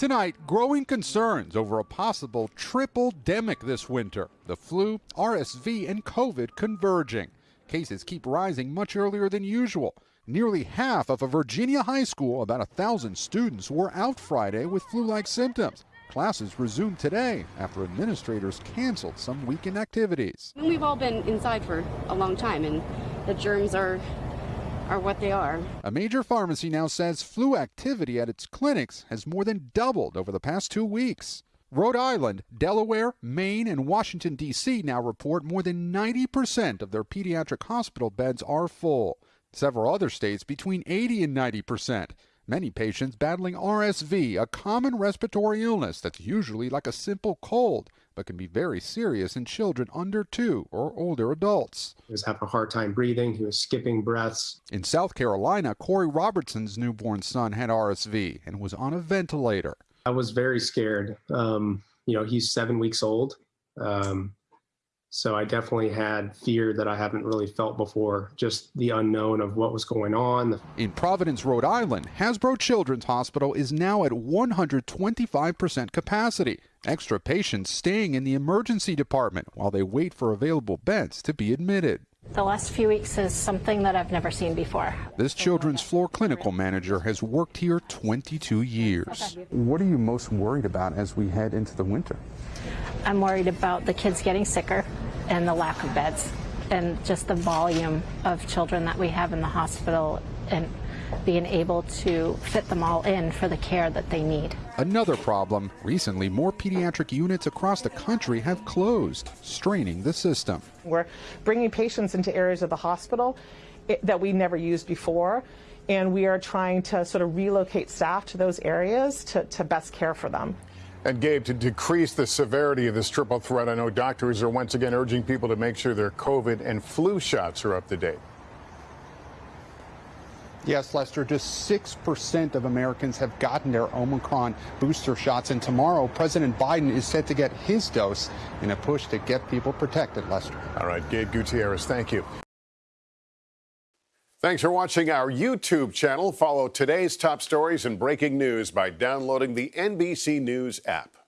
Tonight, growing concerns over a possible tripledemic this winter the flu, RSV, and COVID converging. Cases keep rising much earlier than usual. Nearly half of a Virginia high school, about a thousand students, were out Friday with flu like symptoms. Classes resumed today after administrators canceled some weekend activities. We've all been inside for a long time, and the germs are are what they are. A major pharmacy now says flu activity at its clinics has more than doubled over the past two weeks. Rhode Island, Delaware, Maine, and Washington, D.C. now report more than 90% of their pediatric hospital beds are full. Several other states between 80 and 90%. Many patients battling RSV, a common respiratory illness that's usually like a simple cold, but can be very serious in children under two or older adults. He was having a hard time breathing. He was skipping breaths. In South Carolina, Corey Robertson's newborn son had RSV and was on a ventilator. I was very scared. Um, you know, he's seven weeks old. Um, so I definitely had fear that I haven't really felt before, just the unknown of what was going on. In Providence, Rhode Island, Hasbro Children's Hospital is now at 125% capacity. Extra patients staying in the emergency department while they wait for available beds to be admitted. The last few weeks is something that I've never seen before. This children's floor clinical manager has worked here 22 years. What are you most worried about as we head into the winter? I'm worried about the kids getting sicker and the lack of beds and just the volume of children that we have in the hospital and being able to fit them all in for the care that they need. Another problem recently, more pediatric units across the country have closed, straining the system. We're bringing patients into areas of the hospital eh, that we never used before, and we are trying to sort of relocate staff to those areas to, to best care for them. And Gabe, to decrease the severity of this triple threat, I know doctors are once again urging people to make sure their COVID and flu shots are up to date. Yes, Lester, just 6% of Americans have gotten their Omicron booster shots, and tomorrow President Biden is set to get his dose in a push to get people protected, Lester. All right, Gabe Gutierrez, thank you. Thanks for watching our YouTube channel. Follow today's top stories and breaking news by downloading the NBC News app.